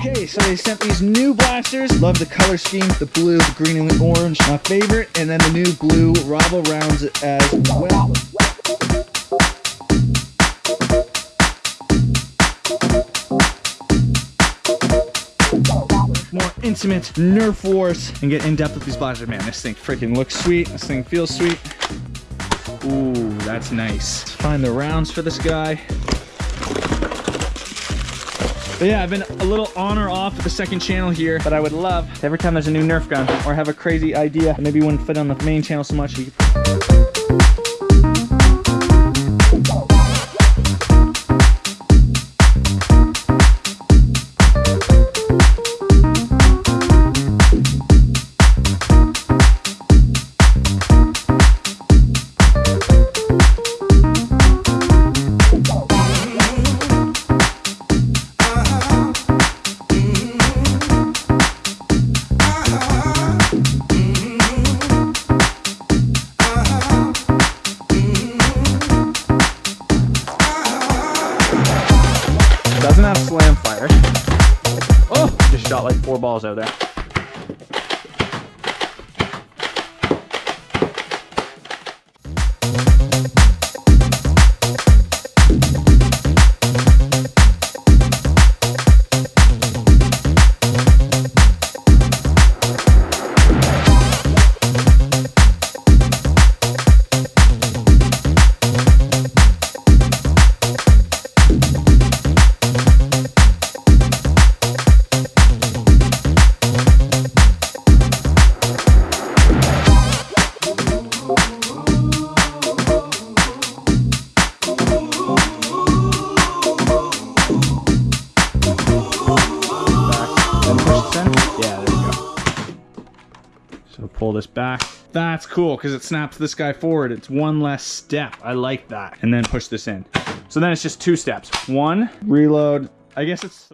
Okay, so they sent these new blasters. Love the color scheme, the blue, the green, and the orange. My favorite. And then the new blue Rival rounds as well. More intimate Nerf wars and get in depth with these blasters. Man, this thing freaking looks sweet. This thing feels sweet. Ooh, that's nice. Let's find the rounds for this guy. But yeah, I've been a little on or off the second channel here, but I would love every time there's a new Nerf gun or have a crazy idea maybe wouldn't fit on the main channel so much. Shot like four balls out there. Yeah, there we go. So pull this back. That's cool because it snaps this guy forward. It's one less step. I like that. And then push this in. So then it's just two steps. One, reload. I guess it's...